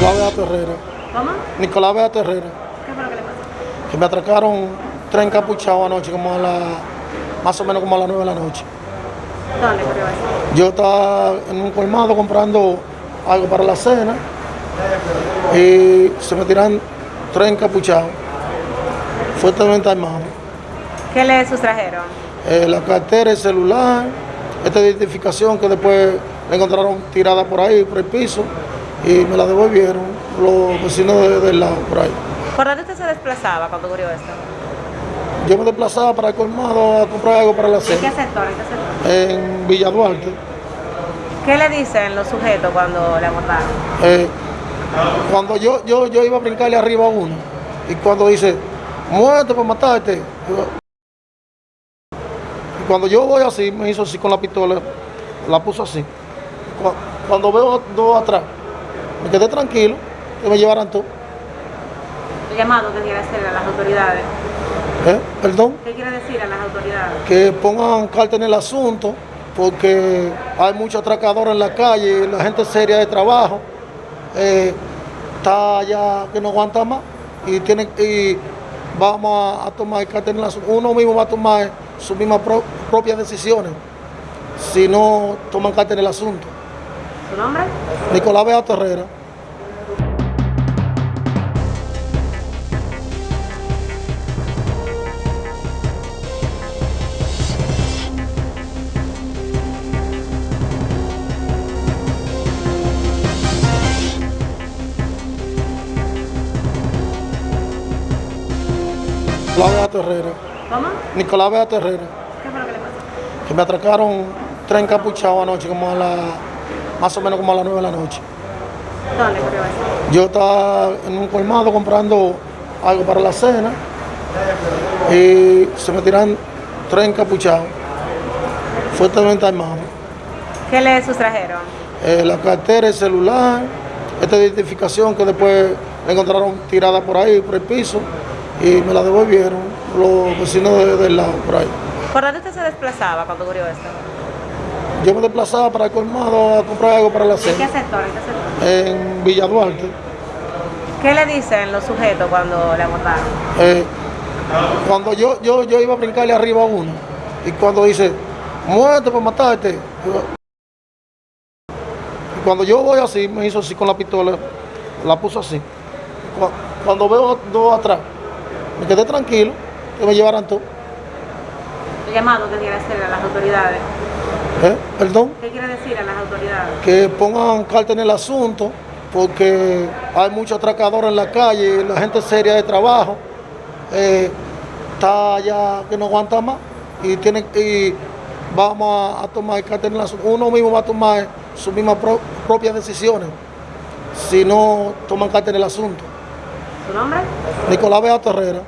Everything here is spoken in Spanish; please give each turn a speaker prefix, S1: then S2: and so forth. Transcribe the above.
S1: Nicolás Beato Herrera.
S2: ¿Cómo?
S1: Nicolás Beato Herrera.
S2: ¿Qué fue lo que le pasó?
S1: Que me atracaron tres encapuchados anoche, como a la, más o menos como a las nueve de la noche.
S2: ¿Dónde ocurrió eso?
S1: Yo estaba en un colmado comprando algo para la cena y se me tiran tres encapuchados, fuertemente armados.
S2: ¿Qué le sustrajeron?
S1: Eh, la cartera, el celular, esta identificación que después la encontraron tirada por ahí, por el piso, y me la devolvieron los vecinos de- del lado, por ahí.
S2: ¿Por dónde usted se desplazaba cuando ocurrió esto?
S1: Yo me desplazaba para el colmado a comprar algo para la
S2: ¿En qué
S1: cena,
S2: sector? ¿En qué sector?
S1: en Villa Duarte.
S2: ¿Qué le dicen los sujetos cuando le abordaron?
S1: Eh, cuando yo, yo, yo iba a brincarle arriba a uno, y cuando dice, muerte por matarte, yo- y cuando yo voy así, me hizo así con la pistola, la puso así. Cu- Cuando veo dos atrás, me quedé tranquilo, que me llevaran todo.
S2: El llamado que quiere hacer a las autoridades.
S1: ¿Eh? Perdón,
S2: ¿Qué quiere decir a las autoridades?
S1: que pongan carta en el asunto, porque hay muchos atracadores en la calle, la gente seria de trabajo, eh, está ya que no aguanta más y tiene y vamos a, a tomar carta en el asunto. Uno mismo va a tomar sus mismas pro- propias decisiones si no toman carta en el asunto.
S2: ¿Su nombre?
S1: Nicolás Beato Herrera. Nicolás Beato Herrera.
S2: ¿Cómo?
S1: Nicolás Beato Herrera.
S2: ¿Qué fue lo que le pasó?
S1: que me atracaron tres encapuchados anoche, como a la, más o menos como a las nueve de la noche.
S2: ¿Dónde?
S1: Yo estaba en un colmado comprando algo para la cena y se me tiran tres encapuchados, fuertemente armados.
S2: ¿Qué le sustrajeron?
S1: Eh, la cartera, el celular, esta identificación que después la encontraron tirada por ahí, por el piso, y me la devolvieron los vecinos de- del lado, por ahí.
S2: ¿Por dónde usted se desplazaba cuando ocurrió esto?
S1: Yo me desplazaba para el colmado a comprar algo para la
S2: ¿En qué
S1: cena,
S2: sector? ¿En qué sector?
S1: en Villa Duarte.
S2: ¿Qué le dicen los sujetos cuando le abordaron?
S1: Eh, cuando yo, yo, yo iba a brincarle arriba a uno, y cuando dice, muerte por matarte, y cuando yo voy así, me hizo así con la pistola, la puso así. Cu- Cuando veo dos atrás, me quedé tranquilo, que me llevaran todo.
S2: El llamado que quiere hacer a las autoridades.
S1: ¿Eh? Perdón,
S2: ¿Qué quiere decir a las autoridades?
S1: que pongan carta en el asunto, porque hay muchos atracadores en la calle, la gente seria de trabajo, eh, está ya que no aguanta más y tiene y vamos a, a tomar carta en el asunto. Uno mismo va a tomar sus mismas pro- propias decisiones si no toman carta en el asunto.
S2: ¿Su nombre?
S1: Nicolás Beato Herrera.